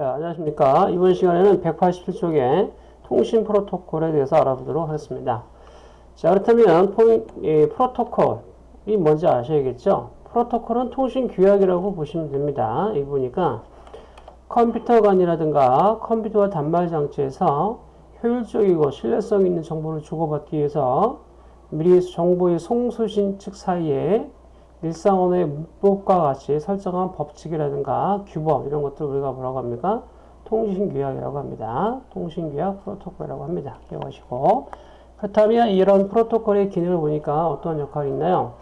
자, 안녕하십니까. 이번 시간에는 187쪽의 통신 프로토콜에 대해서 알아보도록 하겠습니다. 자, 그렇다면 예, 프로토콜이 뭔지 아셔야겠죠? 프로토콜은 통신 규약이라고 보시면 됩니다. 여기 보니까 컴퓨터 간이라든가 컴퓨터와 단말 장치에서 효율적이고 신뢰성 있는 정보를 주고받기 위해서 미리 정보의 송수신 측 사이에 일상언어의 문법과 같이 설정한 법칙이라든가 규범 이런 것들을 우리가 뭐라고 합니까? 통신규약이라고 합니다. 통신규약 프로토콜이라고 합니다. 기억하시고 그렇다면 이런 프로토콜의 기능을 보니까 어떤 역할이 있나요?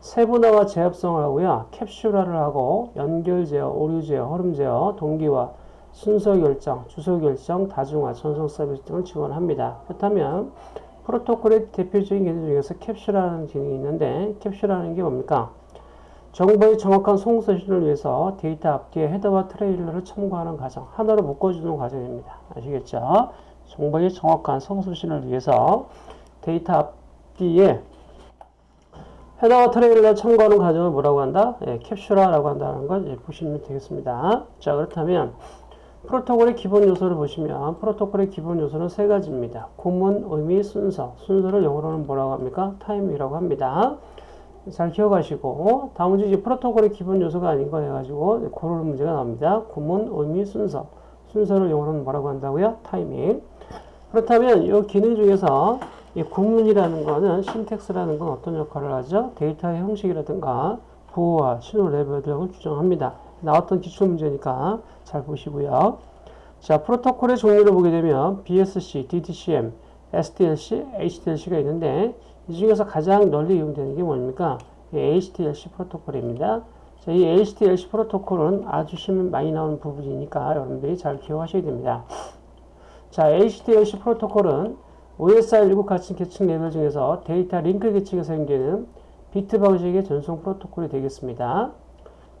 세분화와 재합성을 하고요. 캡슐화를 하고 연결 제어, 오류 제어, 흐름 제어, 동기화, 순서 결정, 주소 결정, 다중화, 전송 서비스 등을 지원합니다. 그렇다면 프로토콜의 대표적인 기능 중에서 캡슐화라는 기능이 있는데 캡슐화라는 게 뭡니까? 정보의 정확한 송수신을 위해서 데이터 앞뒤에 헤더와 트레일러를 첨가하는 과정, 하나로 묶어주는 과정입니다. 아시겠죠? 정보의 정확한 송수신을 위해서 데이터 앞뒤에 헤더와 트레일러를 첨가하는 과정을 뭐라고 한다? 예, 캡슐화라고 한다는 걸 보시면 되겠습니다. 자, 그렇다면 프로토콜의 기본 요소를 보시면 프로토콜의 기본 요소는 세 가지입니다. 구문, 의미, 순서. 순서를 영어로는 뭐라고 합니까? timing이라고 합니다. 잘 기억하시고 다음 이제 프로토콜의 기본 요소가 아닌 거 해가지고 고르는 문제가 나옵니다. 구문, 의미, 순서. 순서를 영어로는 뭐라고 한다고요? 타이밍. 그렇다면 이 기능 중에서 이 구문이라는 거는 syntax라는 건 어떤 역할을 하죠? 데이터의 형식이라든가 부호와 신호 레벨 등을 규정합니다. 나왔던 기출문제니까 잘 보시고요. 자, 프로토콜의 종류를 보게 되면 BSC, DTCM, SDLC, HDLC가 있는데 이 중에서 가장 널리 이용되는 게 뭡니까? HDLC 프로토콜입니다. 자, 이 HDLC 프로토콜은 아주 심 많이 나오는 부분이니까 여러분들이 잘 기억하셔야 됩니다. 자, HDLC 프로토콜은 OSI 7가지 계층 레벨 중에서 데이터 링크 계층에 사용되는 비트 방식의 전송 프로토콜이 되겠습니다.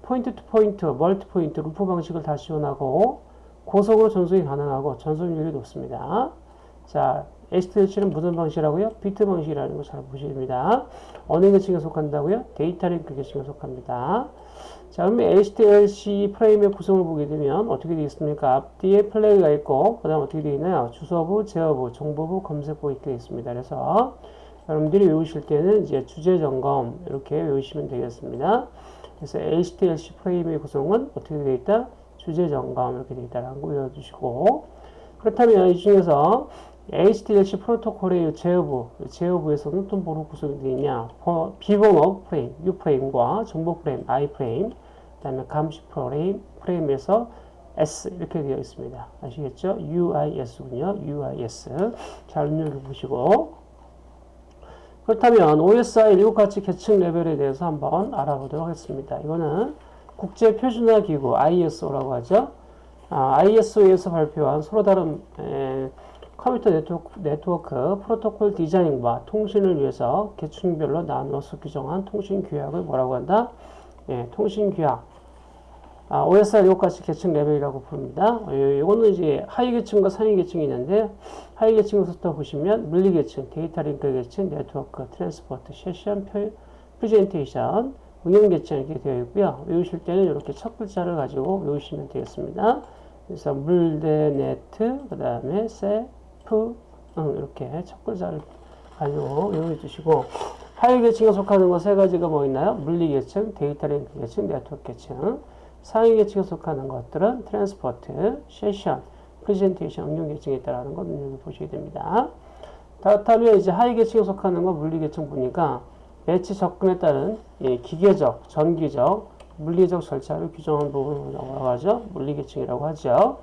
point to point, multi point, 루프 방식을 다 지원하고 고속으로 전송이 가능하고 전송률이 높습니다. 자, HDLC는 무슨 방식이라고요? 비트 방식이라는 거 잘 보셔야 됩니다. 어느 계층에 속한다고요? 데이터 링크 계층에 속합니다. 자, 그러면 HDLC 프레임의 구성을 보게 되면 어떻게 되겠습니까? 앞뒤에 flag가 있고, 그 다음 어떻게 되어 있나요? 주소부, 제어부, 정보부, 검색부 있게 있습니다. 그래서 여러분들이 외우실 때는 이제 주제정검 이렇게 외우시면 되겠습니다. 그래서 HDLC 프레임의 구성은 어떻게 되어 있다? 주제 점검 이렇게 되어 있다는 거 외워주시고 그렇다면 이 중에서 HDLC 프로토콜의 제어부, 제어부에서는 또 뭐로 구성이 되어 있냐? 비번호 프레임, U 프레임과 정보 프레임, I 프레임, 그 다음에 감시 프레임, 프레임에서 S 이렇게 되어 있습니다. 아시겠죠? UIS군요. UIS. 잘 눈여겨보시고 그렇다면 OSI 7가지 계층 레벨에 대해서 한번 알아보도록 하겠습니다. 이거는 국제 표준화 기구 ISO라고 하죠. 아, ISO에서 발표한 서로 다른 에, 컴퓨터 네트워크, 네트워크, 프로토콜 디자인과 통신을 위해서 계층별로 나누어서 규정한 통신 규약을 뭐라고 한다? 예, 통신 규약. 아, OSI 7가지 계층 레벨이라고 부릅니다. 이거는 이제 하위 계층과 상위 계층이 있는데 하위 계층부터 보시면 물리 계층, 데이터 링크 계층, 네트워크, transport, session, presentation, 응용 계층 이렇게 되어 있고요. 외우실 때는 이렇게 첫 글자를 가지고 외우시면 되겠습니다. 그래서 물대 네트, 그 다음에 세프, 응, 이렇게 첫 글자를 가지고 외워 주시고 하위 계층에 속하는 거 세 가지가 뭐 있나요? 물리 계층, 데이터 링크 계층, 네트워크 계층. 상위 계층에 속하는 것들은 transport, session, presentation, 응용 계층에 있다는 걸 눈여겨 보셔야 됩니다. 그렇다면 이제 하위 계층에 속하는 건 물리 계층 보니까 매체 접근에 따른 예, 기계적, 전기적, 물리적 절차를 규정한 부분을 뭐라고 하죠? 물리 계층이라고 하죠.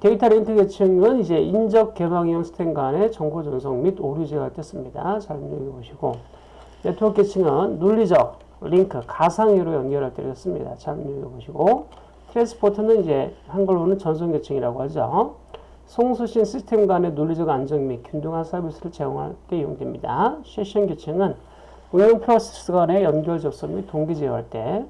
데이터 링크 계층은 이제 인접 개방형 시스템 간의 정보 전송 및 오류 제어를 뜻습니다. 잘 눈여겨보시고 네트워크 계층은 논리적, 링크, 가상으로 연결할 때를 씁니다. 잘 눈여겨보시고 transport는 이제 한글로는 전송 계층이라고 하죠. 송수신 시스템 간의 논리적 안정 및 균등한 서비스를 제공할 때 이용됩니다. 세션 계층은 운영 프로세스 간의 연결 접속 및 동기 제어할 때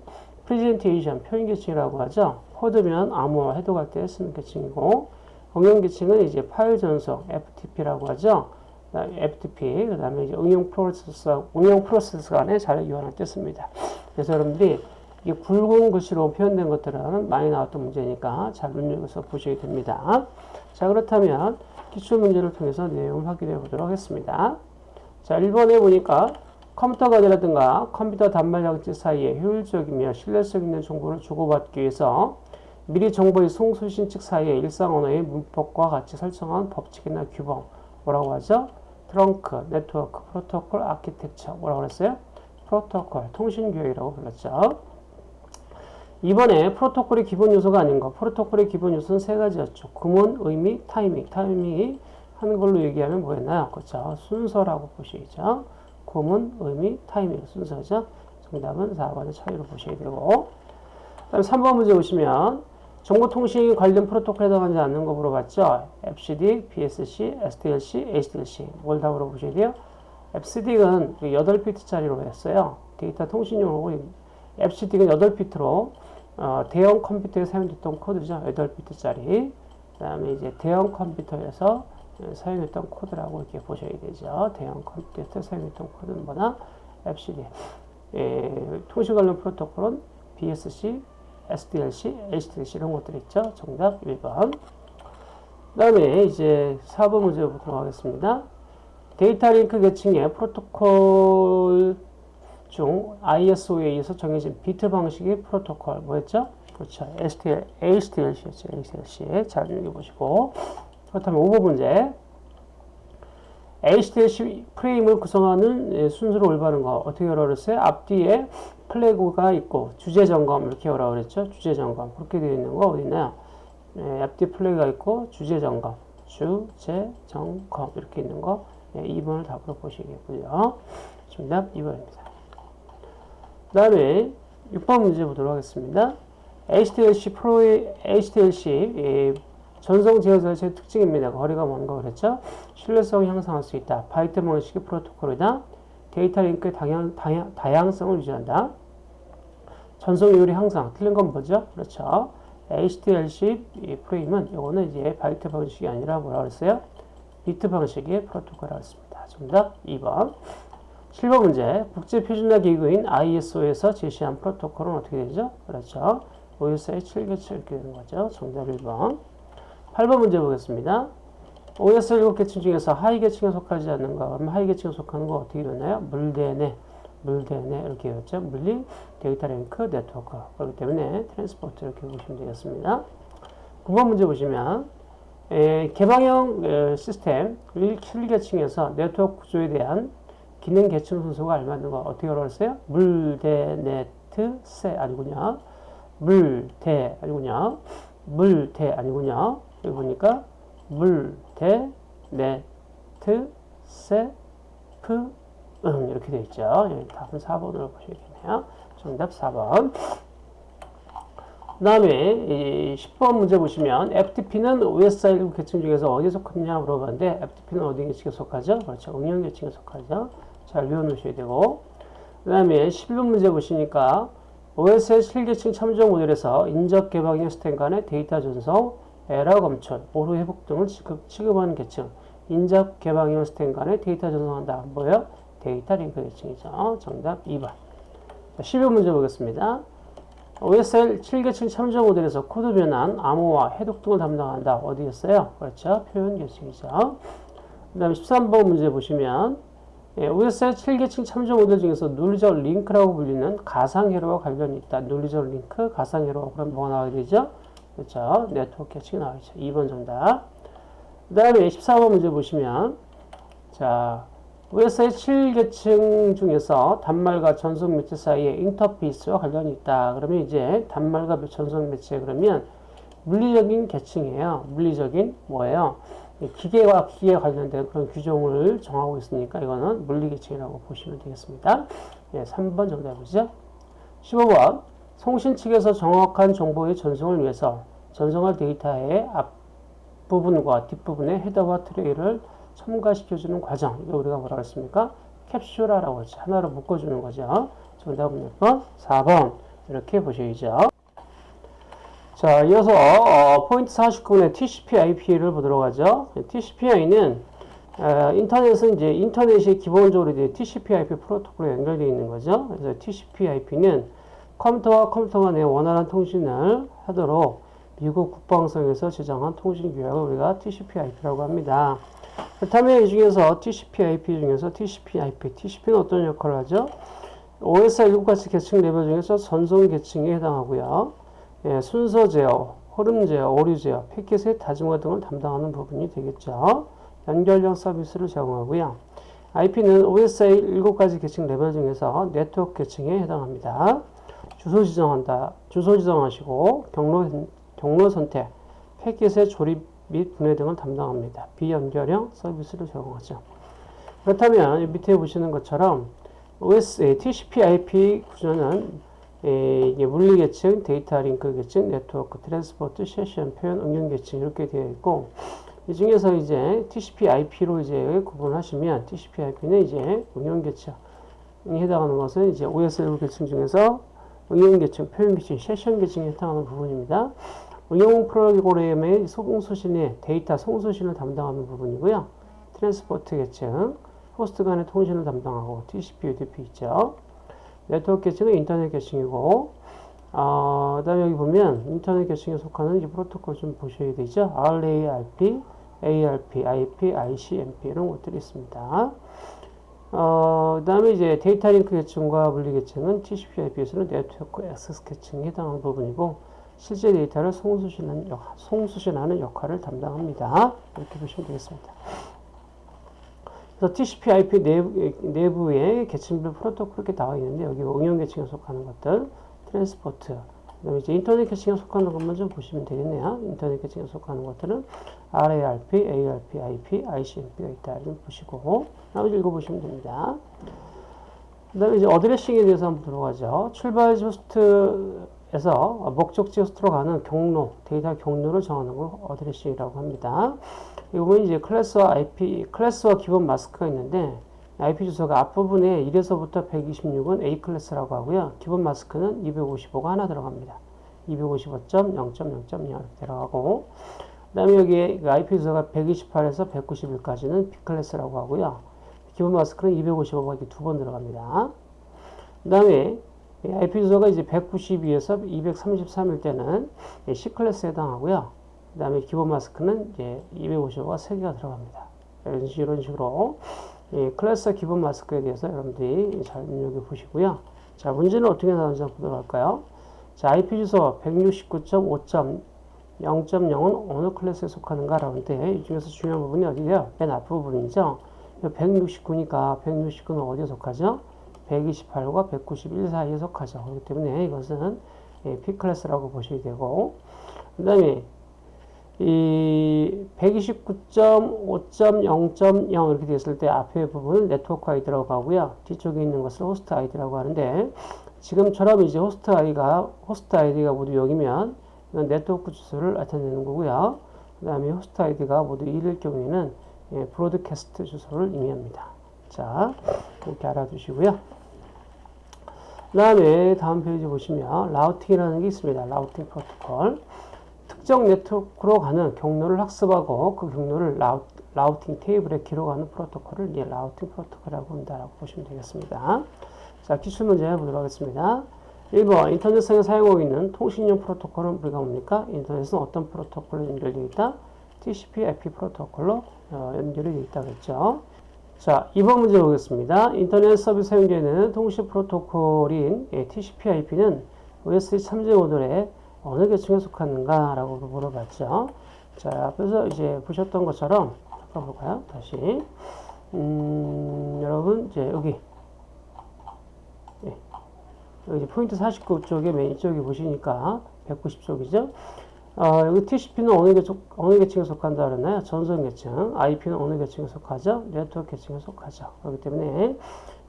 presentation, 표현 계층이라고 하죠. 코드면 암호화 해독할 때 쓰는 계층이고 응용 계층은 이제 파일 전송, FTP라고 하죠. FTP, 그 다음에 응용 프로세스, 응용 간에 잘 이용할 때 씁니다. 그래서 여러분들이 이게 굵은 글씨로 표현된 것들은 많이 나왔던 문제니까 잘 눈여겨서 보시게 됩니다. 자, 그렇다면 기출 문제를 통해서 내용을 확인해 보도록 하겠습니다. 자, 1번에 보니까 컴퓨터 간이라든가 컴퓨터 단말 장치 사이에 효율적이며 신뢰성 있는 정보를 주고받기 위해서 미리 정보의 송수신 측 사이에 일상 언어의 문법과 같이 설정한 법칙이나 규범 뭐라고 하죠? 트렁크, 네트워크, 프로토콜, 아키텍처 뭐라고 그랬어요? 프로토콜, 통신교육이라고 불렀죠. 이번에 프로토콜의 기본 요소가 아닌 거. 프로토콜의 기본 요소는 세 가지였죠. 구문, 의미, 타이밍. 타이밍이 한글로 얘기하면 뭐였나요? 그렇죠. 순서라고 보시죠. 구문, 의미, 타이밍. 순서죠. 정답은 4번의 차이로 보셔야 되고. 그다음 3번 문제 보시면 정보통신 관련 프로토콜에 해당하지 않는 거 물어봤죠. FCD, PSC, SDLC, HDLC. 뭘 다 물어보셔야 돼요? EBCDIC은 8비트짜리로 했어요. 데이터 통신용으로 EBCDIC이 8비트로 어, 대형 컴퓨터에 사용됐던 코드죠. 8비트짜리. 그 다음에 이제 대형 컴퓨터에서 사용했던 코드라고 이렇게 보셔야 되죠. 대형 컴퓨터에 사용했던 코드는 뭐냐 EBCDIC. 예, 통신 관련 프로토콜은 BSC, SDLC, HDLC 이런 것들 있죠. 정답 1번. 그 다음에 이제 4번 문제 보도록 하겠습니다. 데이터 링크 계층의 프로토콜 중 ISO에 의해서 정해진 비트 방식의 프로토콜 뭐였죠? 그렇죠. SDLC, HDLC였죠. HDLC. 잘 읽어보시고. 그렇다면 5번 문제. HDLC 프레임을 구성하는 예, 순서로 올바른 거 어떻게 외우라 그랬어요? 앞뒤에 flag가 있고 주제정검 이렇게 외우라 그랬죠? 주제정검 그렇게 되어 있는 거 어디 있나요? 예, 앞뒤 flag가 있고 주제정검 주제정검 이렇게 있는 거 예, 2번을 답으로 보시겠고요. 정답 2번입니다. 그 다음에 6번 문제 보도록 하겠습니다. HDLC 프로의 HDLC 예, 전송 제어 절차의 특징입니다. 거리가 먼 거 그랬죠? 신뢰성을 향상할 수 있다. 바이트 방식의 프로토콜이다. 데이터 링크의 다양, 다양, 다양성을 유지한다. 전송률이 향상. 틀린 건 뭐죠? 그렇죠. HDLC 프레임은 이거는 이제 바이트 방식이 아니라 뭐라 그랬어요? 비트 방식의 프로토콜이라고 했습니다. 정답 2번. 7번 문제. 국제 표준화 기구인 ISO에서 제시한 프로토콜은 어떻게 되죠? 그렇죠. OSI 7계층 이렇게 되는 거죠. 정답 1번. 8번 문제 보겠습니다. OSI 7계층 중에서 하위 계층에 속하지 않는 것? 그럼 하위 계층에 속하는 거 어떻게 외우나요? 물대네, 물대네 이렇게 되었죠. 물리, 데이터 링크, 네트워크. 그렇기 때문에 transport 이렇게 보시면 되겠습니다. 9번 문제 보시면 에, 개방형 에, 시스템 7계층에서 네트워크 구조에 대한 기능 계층 순서가 알맞는 거 어떻게 외웠어요? 물대네트세 아니군요. 물대 아니군요. 물대 아니군요. 여기 보니까 물, 대, 네 트, 세, 프, 응 이렇게 되어 있죠. 여기 답은 4번으로 보시겠네요. 정답 4번. 그 다음에 10번 문제 보시면 FTP는 OSI 계층 중에서 어디에 속하느냐 물어봤는데 FTP는 어디 계층에 속하죠? 그렇죠. 응용 계층에 속하죠. 잘 외워놓으셔야 되고 그 다음에 11번 문제 보시니까 OSI 7계층 참조 모델에서 인접 개방형 시스템 간의 데이터 전송, 에러 검출, 오류 회복 등을 취급, 취급하는 계층, 인접 개방형 시스템 간의 데이터 전송한다. 뭐예요? 데이터 링크 계층이죠. 정답 2번. 12번 문제 보겠습니다. OSI 7계층 참조 모델에서 코드 변환, 암호화, 해독 등을 담당한다. 어디였어요? 그렇죠. 표현 계층이죠. 그 다음에 13번 문제 보시면 예, OSI 7계층 참조 모델 중에서 논리적 링크라고 불리는 가상회로와 관련이 있다. 논리적 링크, 가상회로 그럼 뭐가 나와야 되죠? 그렇죠. 네트워크 계층이 나와있죠. 2번 정답. 그 다음에 14번 문제 보시면 자 OS의 7계층 중에서 단말과 전송 매체 사이에 인터페이스와 관련이 있다. 그러면 이제 단말과 전송 매체 그러면 물리적인 계층이에요. 물리적인 뭐예요? 기계와 기계 관련된 그런 규정을 정하고 있으니까 이거는 물리계층이라고 보시면 되겠습니다. 예, 3번 정답이죠. 15번 송신 측에서 정확한 정보의 전송을 위해서 전송할 데이터의 앞부분과 뒷부분에 헤더와 트레이를 첨가시켜주는 과정. 이거 우리가 뭐라고 했습니까? 캡슐화라고 했죠. 하나로 묶어주는 거죠. 정답은 몇 번? 4번. 이렇게 보셔야죠. 자, 이어서 어, 포인트 49분의 TCP/IP를 보도록 하죠. TCP/IP는 어, 인터넷은 이제 인터넷이 기본적으로 이제 TCP/IP 프로토콜에 연결되어 있는 거죠. 그래서 TCP/IP는 컴퓨터와 컴퓨터 간의 원활한 통신을 하도록 미국 국방성에서 제정한 통신 규약을 우리가 TCP/IP라고 합니다. 그렇다면 이 중에서 TCP/IP 중에서 TCP/IP, TCP는 어떤 역할을 하죠? OSI 7가지 계층 레벨 중에서 전송 계층에 해당하고요. 예, 순서 제어, 흐름 제어, 오류 제어, 패킷의 다중화 등을 담당하는 부분이 되겠죠. 연결형 서비스를 제공하고요. IP는 OSI 7가지 계층 레벨 중에서 네트워크 계층에 해당합니다. 주소 지정한다. 주소 지정하시고 경로, 경로 선택, 패킷의 조립 및 분해 등을 담당합니다. 비연결형 서비스를 제공하죠. 그렇다면 밑에 보시는 것처럼 OSI, TCP/IP 구조는 물리 계층, 데이터 링크 계층, 네트워크, transport, 세션, 표현, 응용 계층 이렇게 되어 있고 이 중에서 이제 TCP/IP로 이제 구분하시면 TCP/IP는 이제 응용 계층에 해당하는 것은 이제 OSI 계층 중에서 응용 계층, 표현 계층, 세션 계층에 해당하는 부분입니다. 응용 프로그램의 송수신의 데이터 송수신을 담당하는 부분이고요. transport 계층, 호스트 간의 통신을 담당하고 TCP, UDP 있죠. 네트워크 계층은 인터넷 계층이고 어, 그 다음에 여기 보면 인터넷 계층에 속하는 이 프로토콜 좀 보셔야 되죠. RARP, ARP, IP, ICMP 이런 것들이 있습니다. 어, 그 다음에 이제 데이터 링크 계층과 물리 계층은 TCP/IP에서는 네트워크 액세스 계층에 해당하는 부분이고 실제 데이터를 송수신하는, 역, 송수신하는 역할을 담당합니다. 이렇게 보시면 되겠습니다. 그래서 TCP/IP 내부, 내부에 계층별 프로토콜 이렇게 나와 있는데 여기 응용 계층에 속하는 것들, transport, 그다음에 이제 인터넷 계층에 속하는 것만 좀 보시면 되겠네요. 인터넷 계층에 속하는 것들은 RARP, ARP, IP, ICMP가 있다. 이렇게 보시고 나머지 읽어보시면 됩니다. 그 다음에 이제 addressing에 대해서 한번 들어가죠. 출발 호스트 에서 목적지 호스트로 가는 경로, 데이터 경로를 정하는 걸 addressing이라고 합니다. 이거는 이제 클래스와 IP, 클래스와 기본 마스크가 있는데 IP 주소가 앞부분에 1에서부터 126은 A 클래스라고 하고요. 기본 마스크는 255가 하나 들어갑니다. 255.0.0.0 이렇게 들어가고 그 다음에 여기에 IP 주소가 128에서 191까지는 B 클래스라고 하고요. 기본 마스크는 255가 이렇게 두 번 들어갑니다. 그 다음에 IP 주소가 이제 192에서 233일 때는 C 클래스에 해당하고요. 그 다음에 기본 마스크는 이제 255가 3개가 들어갑니다. 이런, 식으로 예, 클래스 기본 마스크에 대해서 여러분들이 잘 눈여겨 보시고요. 자, 문제는 어떻게 나오는지 한번 보도록 할까요? 자, IP 주소 169.5.0.0은 어느 클래스에 속하는가? 라는데, 이 중에서 중요한 부분이 어디예요? 맨 앞부분이죠. 169니까 169는 어디에 속하죠? 128과 191 사이에 속하죠. 그렇기 때문에 이것은 예, B 클래스라고 보셔야 되고, 그 다음에 이 129.5.0.0 이렇게 됐을 때 앞에 부분은 네트워크 아이디라고 하고요. 뒤쪽에 있는 것을 호스트 아이디라고 하는데 지금처럼 이제 호스트 아이가 호스트 아이디가 모두 0이면 이건 네트워크 주소를 나타내는 거고요. 그 다음에 호스트 아이디가 모두 1일 경우에는 예, broadcast 주소를 의미합니다. 자, 이렇게 알아두시고요. 그 다음에 다음 페이지 보시면 routing이라는 게 있습니다. routing 프로토콜. 특정 네트워크로 가는 경로를 학습하고 그 경로를 rou, routing 테이블에 기록하는 프로토콜을 이 routing 프로토콜이라고 한다고 보시면 되겠습니다. 자, 기출 문제 해보도록 하겠습니다. 1번 인터넷상에 사용하고 있는 통신용 프로토콜은 우리가 뭡니까? 인터넷은 어떤 프로토콜로 연결되어 있다? TCP IP 프로토콜로 어, 연결이 되어 있다고 했죠. 자, 2번 문제 보겠습니다. 인터넷 서비스 사용되는 통신 프로토콜인 예, TCP IP는 OSI 참조 모델의 어느 계층에 속하는가? 라고 물어봤죠. 자, 앞에서 이제 보셨던 것처럼, 바꿔볼까요? 다시. 음, 여러분, 이제 여기. 예. 여기 포인트 49 쪽에 맨 이쪽에 보시니까 190쪽이죠. 어, 여기 TCP는 어느 계층, 어느 계층에 속한다 그랬나요? 전송 계층. IP는 어느 계층에 속하죠? 네트워크 계층에 속하죠. 그렇기 때문에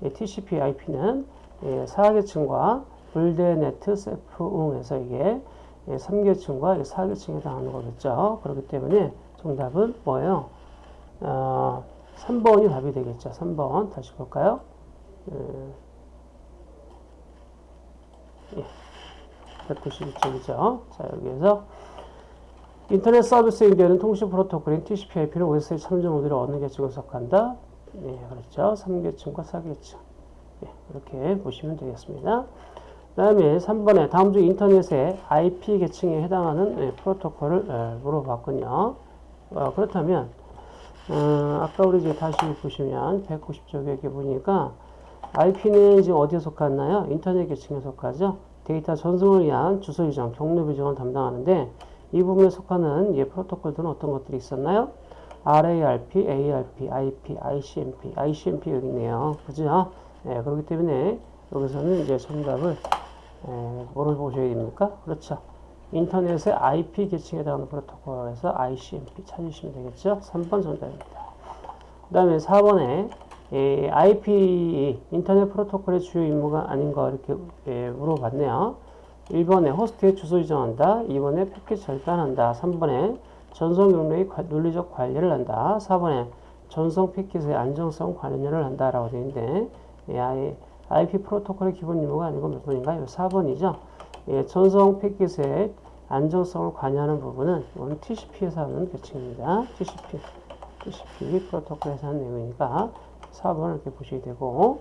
예, TCP, IP는 예, 4계층과 불대네트, 세프응에서 이게 3계층과 예, 4계층에 해당하는 거겠죠. 그렇기 때문에 정답은 뭐예요? 어, 3번이 답이 되겠죠. 3번 다시 볼까요? 예, 192쪽이죠. 자 여기에서 인터넷 서비스에 연결되는 통신 프로토콜인 TCP/IP는 OSI 참조 모듈에 어느 계층에 속한다? 네, 그렇죠. 3계층과 4계층. 예, 이렇게 보시면 되겠습니다. 그 다음에 3번에 다음 중 인터넷의 IP 계층에 해당하는 예, 프로토콜을 예, 물어봤군요. 어, 그렇다면 어, 아까 우리 이제 다시 보시면 190쪽에 이렇게 보니까 IP는 지금 어디에 속하나요? 인터넷 계층에 속하죠. 데이터 전송을 위한 주소 지정, 경로 비정을 담당하는데 이 부분에 속하는 예, 프로토콜들은 어떤 것들이 있었나요? RARP, ARP, IP, ICMP, ICMP 여기 있네요. 그죠? 예, 그렇기 때문에 여기서는 이제 정답을 예, 뭐를 보셔야 됩니까? 그렇죠. 인터넷의 IP 계층에 해당하는 프로토콜에서 ICMP 찾으시면 되겠죠? 3번 정답입니다. 그 다음에 4번에 예, IP 인터넷 프로토콜의 주요 임무가 아닌가 이렇게 예, 물어봤네요. 1번에 호스트의 주소 지정한다. 2번에 패킷 절단한다. 3번에 전송 경로의 관- 논리적 관리를 한다. 4번에 전송 패킷의 안정성 관리를 한다 라고 되어 있는데 예, IP 프로토콜의 기본 임무가 아니고 몇 번인가요? 4번이죠. 예, 전송 패킷의 안정성을 관여하는 부분은 TCP에서 하는 계층입니다. TCP, TCP 프로토콜에서 하는 내용이니까 4번을 이렇게 보시게 되고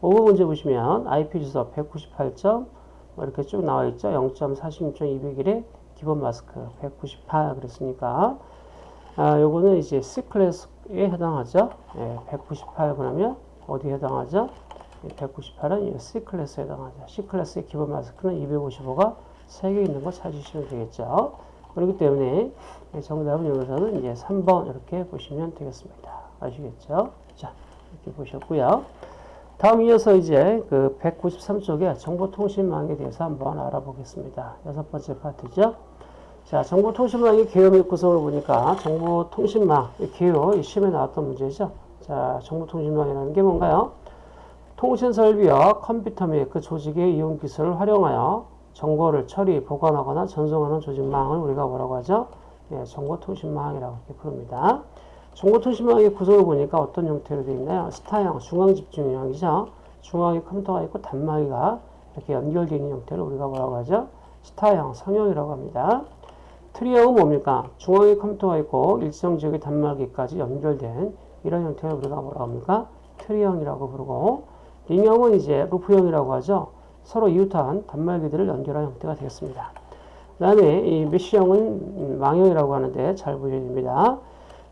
5번 문제 보시면 IP 주소 198점 뭐 이렇게 쭉 나와 있죠. 0.46.201의 기본 마스크 198 그랬으니까 아, 요거는 이제 C 클래스에 해당하죠. 예, 198 그러면 어디에 해당하죠? 198은 C 클래스에 해당하죠. C 클래스의 기본 마스크는 255가 3개 있는 거 찾으시면 되겠죠. 그렇기 때문에 정답은 여기서는 이제 3번 이렇게 보시면 되겠습니다. 아시겠죠? 자, 이렇게 보셨고요. 다음 이어서 이제 그 193쪽에 정보통신망에 대해서 한번 알아보겠습니다. 여섯 번째 파트죠. 자, 정보통신망의 개요 및 구성을 보니까 정보통신망, 이 개요, 이 시험에 나왔던 문제죠. 자, 정보통신망이라는 게 뭔가요? 통신 설비와 컴퓨터 및 그 조직의 이용 기술을 활용하여 정보를 처리, 보관하거나 전송하는 조직망을 우리가 뭐라고 하죠? 예, 정보통신망이라고 이렇게 부릅니다. 정보통신망의 구성을 보니까 어떤 형태로 되어 있나요? 스타형, 중앙집중형이죠. 중앙에 컴퓨터가 있고 단말기가 이렇게 연결되어 있는 형태를 우리가 뭐라고 하죠? 스타형, 성형이라고 합니다. 트리형은 뭡니까? 중앙에 컴퓨터가 있고 일정 지역의 단말기까지 연결된 이런 형태를 우리가 뭐라고 합니까? 트리형이라고 부르고 링형은 이제 루프형이라고 하죠. 서로 이웃한 단말기들을 연결한 형태가 되겠습니다. 그 다음에 이 mesh형은 망형이라고 하는데 잘 보셔야 됩니다.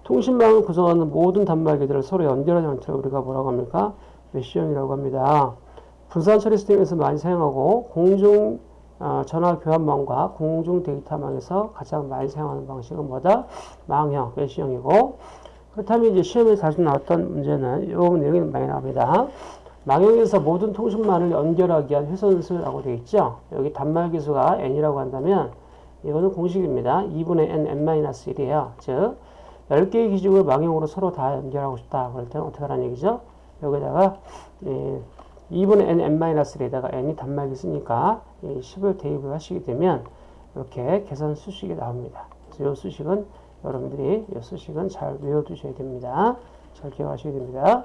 통신망을 구성하는 모든 단말기들을 서로 연결하는 형태를 우리가 뭐라고 합니까? mesh형이라고 합니다. 분산 처리 시스템에서 많이 사용하고 공중 어, 전화 교환망과 공중 데이터망에서 가장 많이 사용하는 방식은 뭐다? 망형, 메쉬형이고 그렇다면 이제 시험에 자주 나왔던 문제는 이 내용이 많이 나옵니다. 망형에서 모든 통신망을 연결하기 위한 회선수라고 되어 있죠. 여기 단말기 수가 n이라고 한다면 이거는 공식입니다. 2분의 n, n-1이에요. 즉 10개의 기준을 망형으로 서로 다 연결하고 싶다. 그럴 때는 어떻게 하라는 얘기죠? 여기다가 예, 2분의 n, n-1에다가 n이 단말기 쓰니까 이 10을 대입을 하시게 되면 이렇게 계산 수식이 나옵니다. 그래서 이 수식은 여러분들이 이 수식은 잘 외워두셔야 됩니다. 잘 기억하셔야 됩니다.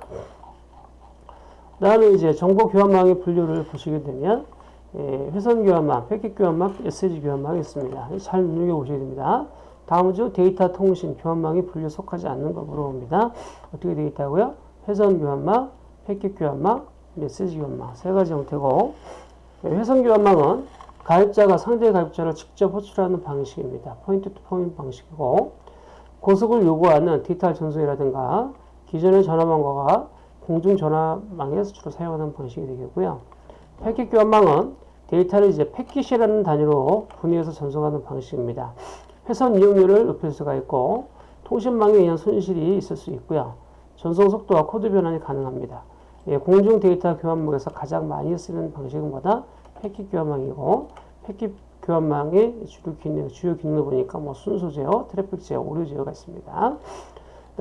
다음에 이제 정보 교환망의 분류를 보시게 되면 예, 회선 교환망, 패킷 교환망, SG 교환망이 있습니다. 잘 눈여겨보셔야 됩니다. 다음 주 데이터 통신 교환망이 분류 속하지 않는 걸 물어봅니다. 어떻게 되어 있다고요? 회선 교환망, 패킷 교환망, 메시지 교환망 세 가지 형태고 예, 회선 교환망은 가입자가 상대 가입자를 직접 호출하는 방식입니다. point to point 방식이고 고속을 요구하는 디지털 전송이라든가 기존의 전화망과 공중 전화망에서 주로 사용하는 방식이 되겠고요. 패킷 교환망은 데이터를 이제 패킷이라는 단위로 분할해서 전송하는 방식입니다. 회선 이용률을 높일 수가 있고 통신망에 의한 손실이 있을 수 있고요. 전송 속도와 코드 변환이 가능합니다. 예, 공중 데이터 교환망에서 가장 많이 쓰는 방식은 뭐다? 패킷 교환망이고 패킷 교환망의 주요 기능, 주요 기능을 보니까 뭐 순서 제어, 트래픽 제어, 오류 제어가 있습니다.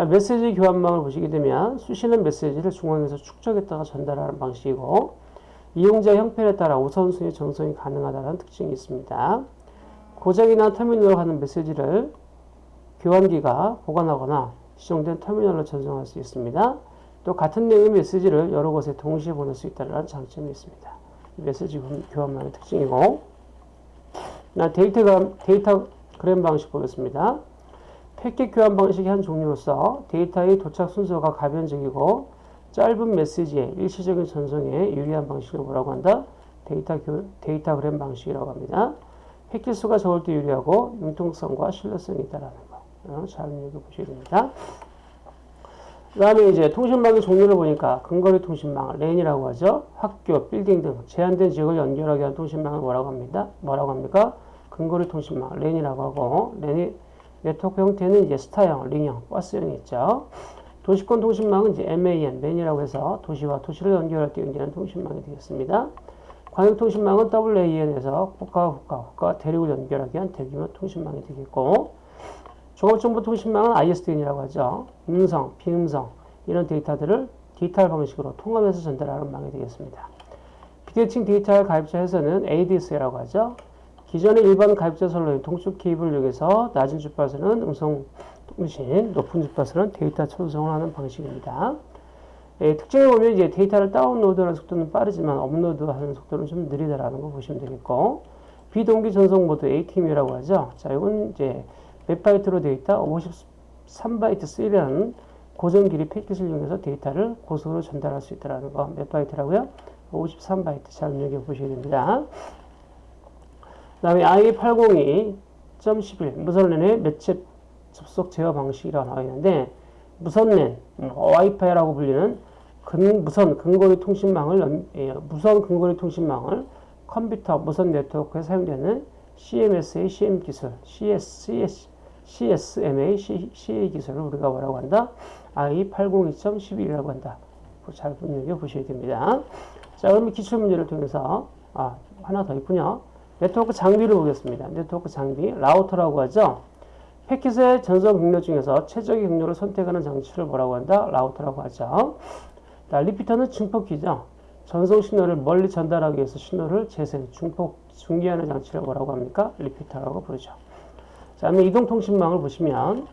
메시지 교환망을 보시게 되면 수신한 메시지를 중앙에서 축적했다가 전달하는 방식이고 이용자 형편에 따라 우선순위 전송이 가능하다는 특징이 있습니다. 고장 난 터미널로 가는 메시지를 교환기가 보관하거나 지정된 터미널로 전송할 수 있습니다. 또 같은 내용의 메시지를 여러 곳에 동시에 보낼 수 있다는 장점이 있습니다. 메시지 교환망의 특징이고 데이터, datagram 방식 보겠습니다. 패킷 교환 방식의 한 종류로서 데이터의 도착 순서가 가변적이고 짧은 메시지의 일시적인 전송에 유리한 방식을 뭐라고 한다? 데이터 교, datagram 방식이라고 합니다. 패킷 수가 적을 때 유리하고 융통성과 신뢰성이 있다라는 거. 어, 잘 읽어보셔야 됩니다. 그 다음에 이제 통신망의 종류를 보니까 근거리 통신망, 랜이라고 하죠. 학교, 빌딩 등 제한된 지역을 연결하게 하는 통신망을 뭐라고 합니다? 뭐라고 합니까? 근거리 통신망, 랜이라고 하고, 랜이 네트워크 형태는 이제 스타형, 링형, 버스형이 있죠. 도시권 통신망은 이제 MAN, MAN이라고 해서 도시와 도시를 연결할 때 연결하는 통신망이 되겠습니다. 광역통신망은 WAN에서 국가와 국가, 국가와 대륙을 연결하기 위한 대규모 통신망이 되겠고, 종합정보통신망은 ISDN이라고 하죠. 음성, 비음성 이런 데이터들을 디지털 방식으로 통합해서 전달하는 망이 되겠습니다. 비대칭 디지털 가입자 회선은 ADS라고 하죠. 기존의 일반 가입자 선로인 동축 케이블을 이용해서 낮은 주파수는 음성 통신, 높은 주파수는 데이터傳送을 하는 방식입니다. 예, 특징을 보면 이제 데이터를 다운로드하는 속도는 빠르지만 업로드하는 속도는 좀 느리다라는 거 보시면 되겠고 비동기 전송 모드 ATM이라고 하죠. 자, 이건 이제 몇 바이트로 있다? 53바이트 셀이라는 고정 길이 패킷을 이용해서 데이터를 고속으로 전달할 수 있다는 거. 몇 바이트라고요? 53바이트. 잘 눈여겨 보셔야 됩니다. 그 다음에 i802.11 무선랜의 매체 접속 제어 방식이라고 나와 있는데 무선랜, 와이파이라고 불리는 근, 무선 근거리 통신망을 예, 무선 근거리 통신망을 컴퓨터 무선 네트워크에 사용되는 CMS의 CM 기술, CS, CS, CSMA, CA 기술을 우리가 뭐라고 한다? IEEE 802.11이라고 한다. 잘 분명히 보셔야 됩니다. 자, 그러면 기출 문제를 통해서, 아, 하나 더 있군요. 네트워크 장비를 보겠습니다. 네트워크 장비, 라우터라고 하죠. 패킷의 전송 경로 중에서 최적의 경로를 선택하는 장치를 뭐라고 한다? 라우터라고 하죠. 자, repeater는 증폭기죠. 전송 신호를 멀리 전달하기 위해서 신호를 재생, 증폭, 중계하는 장치를 뭐라고 합니까? repeater라고 부르죠. 자, 이동통신망을 보시면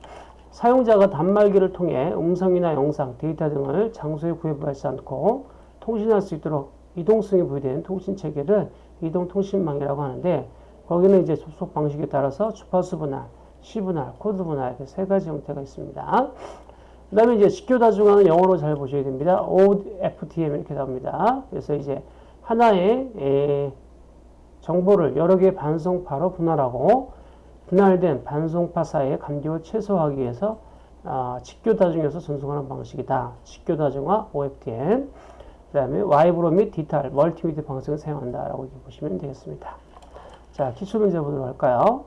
사용자가 단말기를 통해 음성이나 영상, 데이터 등을 장소에 구애받지 않고 통신할 수 있도록 이동성이 부여된 통신 체계를 이동통신망이라고 하는데 거기는 이제 접속 방식에 따라서 주파수 분할, 시 분할, 코드 분할 이렇게 세 가지 형태가 있습니다. 그 다음에 이제 직교다중화는 영어로 잘 보셔야 됩니다. OFDM 이렇게 나옵니다. 그래서 이제 하나의 에, 정보를 여러 개의 반송파로 분할하고 분할된 반송파 사이의 간격을 최소화하기 위해서 어, 직교다중에서 전송하는 방식이다. 직교다중화 OFDM 그 다음에 와이브로 및 디지털 멀티미디어 방식을 사용한다 라고 이렇게 보시면 되겠습니다. 자, 기출문제 보도록 할까요?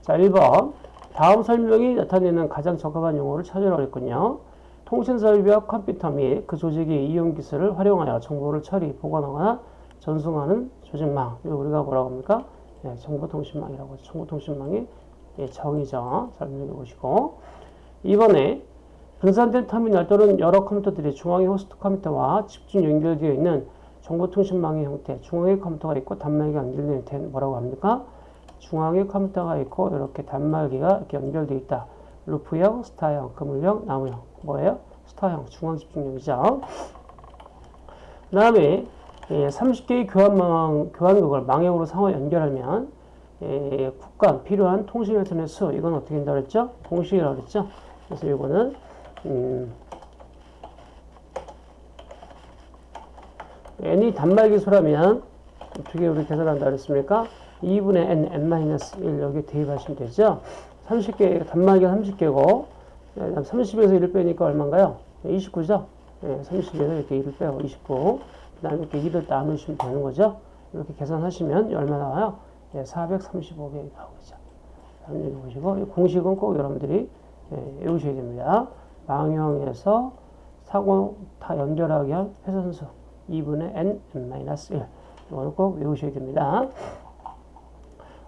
자, 1번 다음 설명이 나타내는 가장 적합한 용어를 찾으라고 했군요. 통신 설비와 컴퓨터 및 그 조직의 이용 기술을 활용하여 정보를 처리, 보관하거나 전송하는 조직망. 우리가 뭐라고 합니까? 네, 정보통신망이라고 하죠. 정보통신망의 예, 정의죠. 잘 읽어보시고. 이번에 분산된 터미널 또는 여러 컴퓨터들이 중앙의 호스트 컴퓨터와 집중 연결되어 있는 정보통신망의 형태, 중앙에 컴퓨터가 있고 단말기가 연결되어 있는 뭐라고 합니까? 중앙에 컴퓨터가 있고 이렇게 단말기가 이렇게 연결되어 있다. 루프형, 스타형, 그물형, 나무형. 뭐예요? 스타형, 중앙 집중력이죠. 그 다음에 예, 30개의 교환망, 교환국을 망형으로 상호 연결하면 예, 국간 필요한 통신 회선의 수 이건 어떻게 된다 그랬죠? 공식이라고 그랬죠? 그래서 이거는 음, n이 단말기 수라면 어떻게 우리 계산한다 그랬습니까? 2분의 n, n-1 여기 대입하시면 되죠? 30개, 단말기가 30개고 30에서 1을 빼니까 얼마인가요? 29죠? 네, 30에서 이렇게 1을 빼고 29 그 다음에 이렇게 2를 나누시면 되는 거죠. 이렇게 계산하시면 얼마 나와요? 예, 435개 나오죠. 여러분 여기 보시고 공식은 꼭 여러분들이 예, 외우셔야 됩니다. 망형에서 사고 다 연결하기 위한 회선수 2분의 n, n-1 이거는 꼭 외우셔야 됩니다.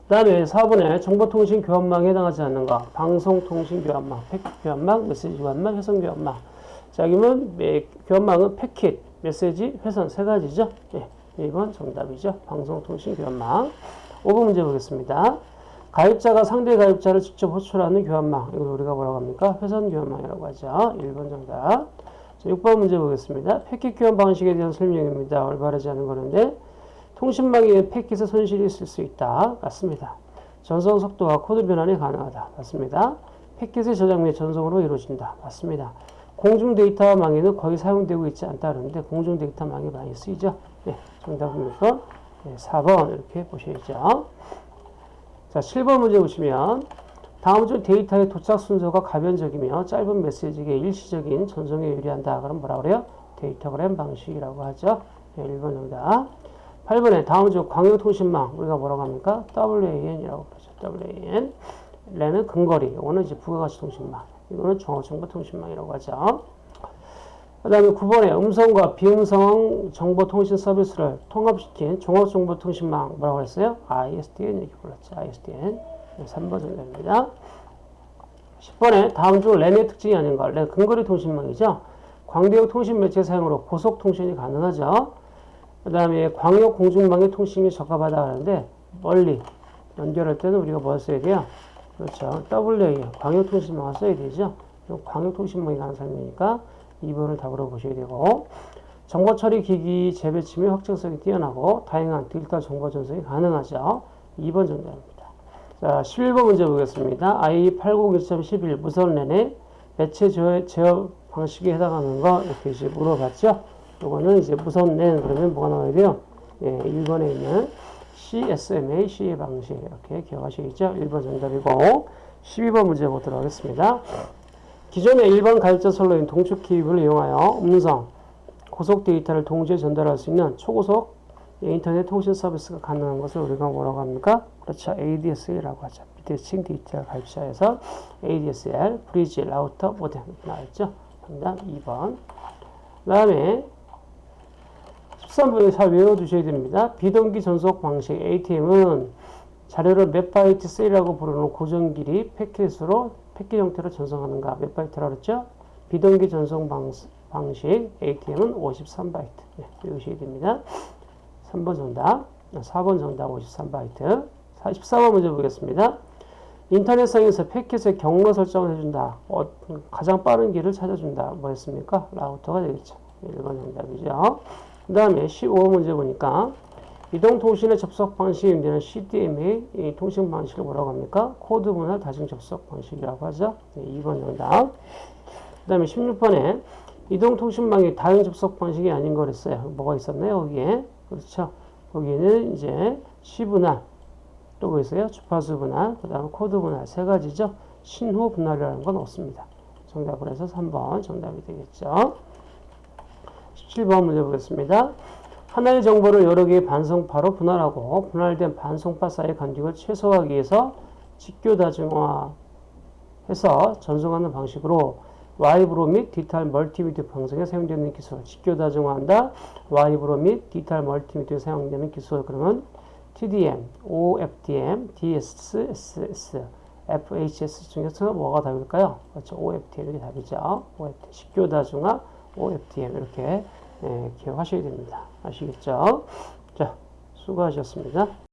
그 다음에 4번에 정보통신 교환망에 해당하지 않는 거 방송통신 교환망, 패킷 교환망, 메시지 교환망, 회선 교환망 자, 그러면 교환망은 패킷, 메시지, 회선 세 가지죠. 예, 1번 정답이죠. 방송통신 교환망. 5번 문제 보겠습니다. 가입자가 상대 가입자를 직접 호출하는 교환망. 이걸 우리가 뭐라고 합니까? 회선 교환망이라고 하죠. 1번 정답. 자, 6번 문제 보겠습니다. 패킷 교환 방식에 대한 설명입니다. 올바르지 않은 거는데 통신망에 패킷의 손실이 있을 수 있다. 맞습니다. 전송 속도와 코드 변환이 가능하다. 맞습니다. 패킷의 저장 및 전송으로 이루어진다. 맞습니다. 공중 데이터망에는 거의 사용되고 있지 않다 그러는데 공중 데이터망이 많이 쓰이죠. 네, 정답은 6번 네, 4번 이렇게 보셔야죠. 자, 7번 문제 보시면 다음 중 데이터의 도착 순서가 가변적이며 짧은 메시지에 일시적인 전송에 유리한다. 그럼 뭐라 그래요? 데이터그램 방식이라고 하죠. 네, 1번 정답. 8번에 다음 중 광역통신망 우리가 뭐라고 합니까? WAN이라고 그러죠. WAN. 래는 근거리. 이거는 이제 부가가치 통신망. 이거는 종합정보통신망이라고 하죠. 그 다음에 9번에 음성과 비음성 정보통신 서비스를 통합시킨 종합정보통신망 뭐라고 했어요? ISDN 이렇게 불렀죠. ISDN. 3번 정답입니다. 10번에 다음 중 랜의 특징이 아닌가? 랜 근거리 통신망이죠. 광대역 통신 매체 사용으로 고속 통신이 가능하죠. 그 다음에 광역 공중망의 통신이 적합하다 하는데 멀리 연결할 때는 우리가 뭘 써야 돼요? 그렇죠. WA 광역 통신망을 써야 되죠. 광역 통신망이 가는 설명이니까 2번을 답으로 보셔야 되고 정보 처리 기기 재배치 및 확정성이 뛰어나고 다양한 디지털 정보 전송이 가능하죠. 2번 정답입니다. 자, 11번 문제 보겠습니다. I801.11 무선 랜의 매체 제어 방식에 해당하는 거 이렇게 이제 물어봤죠. 요거는 이제 무선 랜 그러면 뭐가 나와야 돼요? 예, 1번에 있는 CSMA C의 방식 이렇게 기억하시겠죠? 1번 정답이고 12번 문제 보도록 하겠습니다. 기존의 일반 가입자 선로인 동축 케이블을 이용하여 음성, 고속 데이터를 동시에 전달할 수 있는 초고속 인터넷 통신 서비스가 가능한 것을 우리가 뭐라고 합니까? 그렇죠. ADSL이라고 하죠. 비대칭 디지털 가입자에서 ADSL, 브리지, 라우터, 모뎀 나왔죠. 정답 2번. 그 다음에 13번에 잘 외워두셔야 됩니다. 비동기 전속 방식 ATM은 자료를 몇 바이트 셀이라고 부르는 고정 길이 패킷으로 패킷 형태로 전송하는가 몇 바이트라고 그랬죠? 비동기 전송 방식, 방식 ATM은 53바이트 네, 외우셔야 됩니다. 3번 정답, 4번 정답 53바이트 14번 문제 보겠습니다. 인터넷상에서 패킷의 경로 설정을 해준다. 어, 가장 빠른 길을 찾아준다. 뭐였습니까? 라우터가 되겠죠. 1번 정답이죠. 그 다음에 15번 문제 보니까 이동통신의 접속 방식이 되는 CDMA 이 통신 방식을 뭐라고 합니까? 코드 분할 다중 접속 방식이라고 하죠. 네, 2번 정답. 그 다음에 16번에 이동통신망이 다중 접속 방식이 아닌 거랬어요. 뭐가 있었나요? 거기에. 그렇죠. 거기는 이제 시분할, 또 뭐 있어요? 주파수 분할, 그 다음에 코드 분할 세 가지죠. 신호 분할이라는 건 없습니다. 정답을 해서 3번 정답이 되겠죠. 17번 문제 보겠습니다. 하나의 정보를 여러 개의 반송파로 분할하고 분할된 반송파 사이의 간격을 최소화하기 위해서 직교 다중화해서 전송하는 방식으로 와이브로 및 디지털 멀티미디어 방송에 사용되는 기술 직교 다중화한다. 와이브로 및 디지털 멀티미디어에 사용되는 기술 그러면 TDM, OFDM, DSSS, FHS 중에서 뭐가 답일까요? 그렇죠. OFDM 이게 답이죠. OFDM, 직교 다중화, OFDM 이렇게 예, 기억하셔야 됩니다. 아시겠죠? 자, 수고하셨습니다.